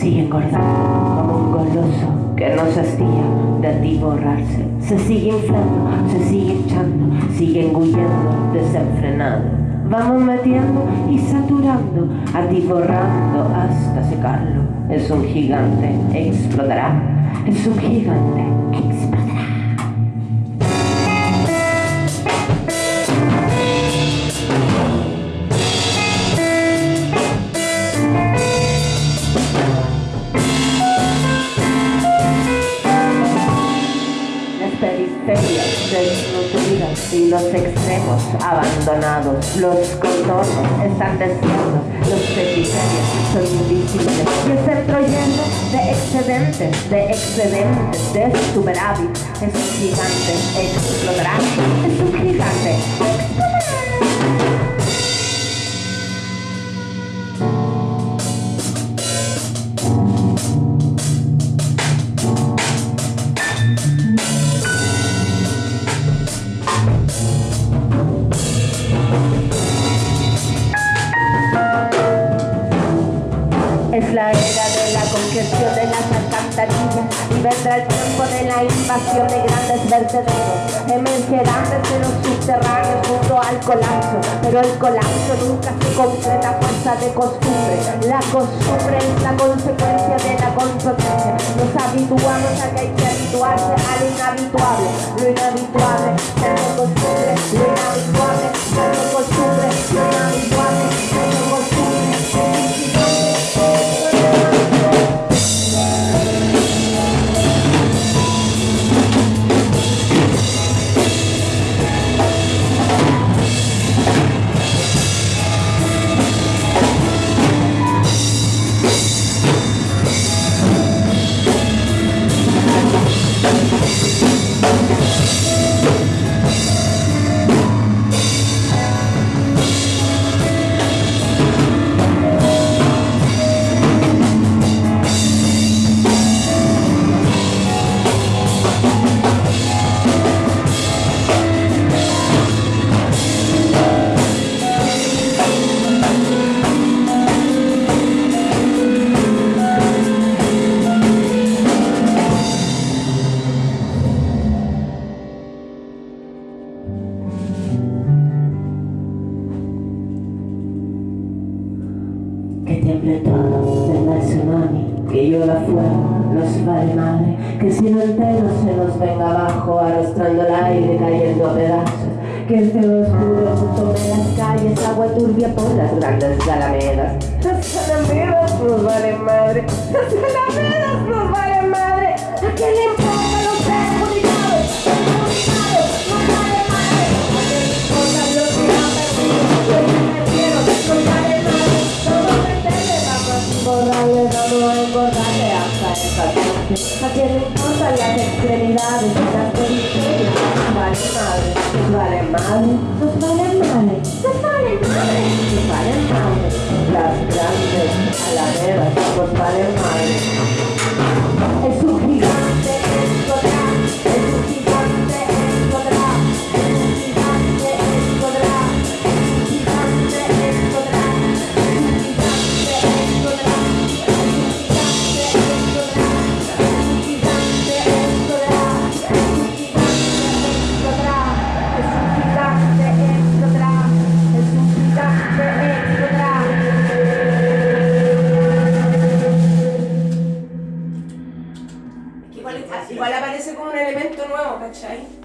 sigue engordando como un goloso que no se hastía de atiborrarse. Se sigue inflando, se sigue echando, sigue engullendo desenfrenado. Vamos metiendo y saturando, atiborrando hasta secarlo. Es un gigante, explotará. Es un gigante, explotará. Los extremos abandonados. Los contornos están desiertos, los periferias son invisibles. Y el centro lleno de excedentes, de excedentes, de superávit. Es un gigante, explotará. Es un gigante, de de las alcantarillas y vendrá el tiempo de la invasión de grandes vertederos. Emergerán desde los subterráneos junto al colapso, pero el colapso nunca se concreta a fuerza de costumbre. La costumbre es la consecuencia de la consecuencia. Nos habituamos a que hay que habituarse a lo inhabituable. Lo inhabituable es costumbre, lo inhabituable es costumbre, todo, venga el tsunami, que llueva fuego, nos vale madre, que el cielo entero se nos venga abajo, arrastrando el aire, cayendo a pedazos, que el cielo oscuro tome las calles, agua turbia por las grandes alamedas. Las alamedas nos vale madre, las que no importa las extremidades, las periferias, vale madre, vale madre. होना चाहिए